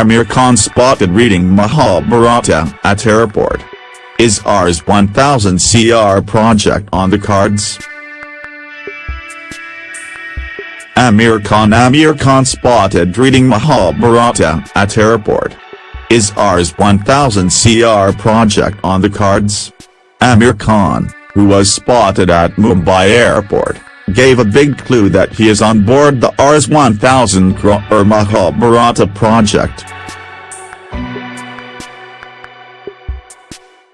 Aamir Khan spotted reading Mahabharata at airport. Is Rs 1000 CR project on the cards? Aamir Khan Aamir Khan spotted reading Mahabharata at airport. Is Rs 1000 CR project on the cards? Aamir Khan, who was spotted at Mumbai airport, gave a big clue that he is on board the Rs 1000 crore Mahabharata project.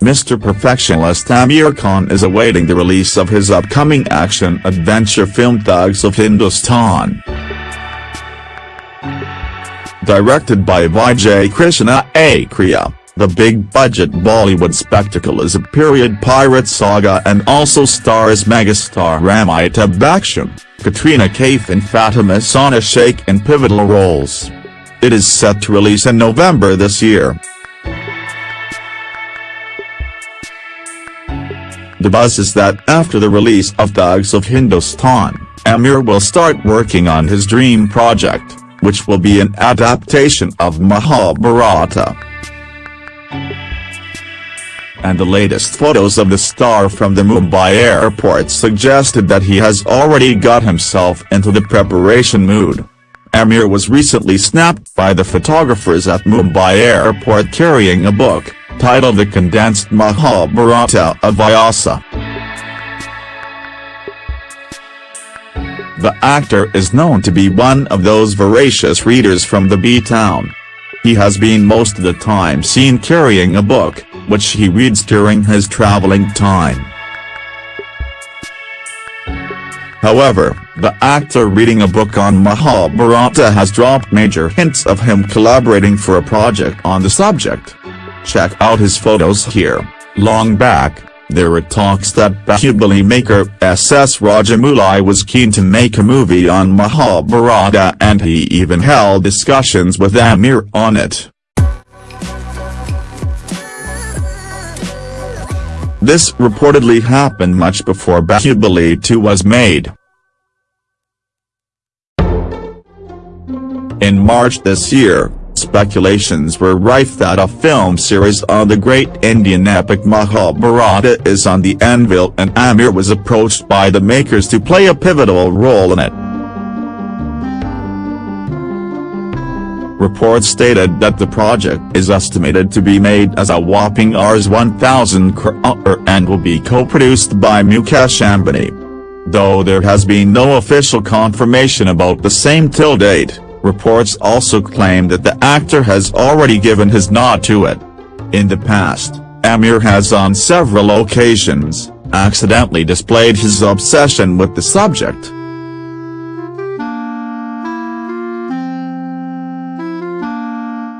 Mr. Perfectionist Aamir Khan is awaiting the release of his upcoming action-adventure film Thugs of Hindustan. Directed by Vijay Krishna Acharya, the big-budget Bollywood spectacle is a period pirate saga and also stars megastar Amitabh Bachchan, Katrina Kaif and Fatima Sana Shaikh in pivotal roles. It is set to release in November this year. The buzz is that after the release of Thugs of Hindustan, Aamir will start working on his dream project, which will be an adaptation of Mahabharata. And the latest photos of the star from the Mumbai airport suggested that he has already got himself into the preparation mood. Aamir was recently snapped by the photographers at Mumbai airport carrying a book titled The Condensed Mahabharata of Vyasa. The actor is known to be one of those voracious readers from the B-town. He has been most of the time seen carrying a book, which he reads during his traveling time. However, the actor reading a book on Mahabharata has dropped major hints of him collaborating for a project on the subject. Check out his photos here. Long back, there were talks that Bahubali maker S.S. Rajamouli was keen to make a movie on Mahabharata and he even held discussions with Aamir on it. This reportedly happened much before Bahubali 2 was made. In March this year, speculations were rife that a film series on the great Indian epic Mahabharata is on the anvil and Aamir was approached by the makers to play a pivotal role in it. Reports stated that the project is estimated to be made as a whopping Rs 1000 crore and will be co-produced by Mukesh Ambani. Though there has been no official confirmation about the same till date. Reports also claim that the actor has already given his nod to it. In the past, Aamir has on several occasions, accidentally displayed his obsession with the subject.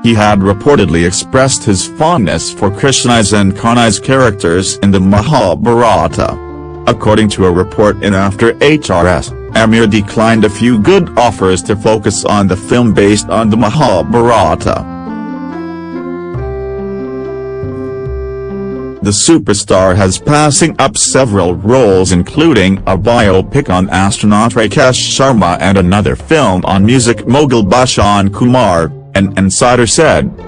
He had reportedly expressed his fondness for Krishna's and Karna's characters in the Mahabharata. According to a report in After HRS. Aamir declined a few good offers to focus on the film based on the Mahabharata. The superstar has passing up several roles including a biopic on astronaut Rakesh Sharma and another film on music mogul Bhushan Kumar, an insider said.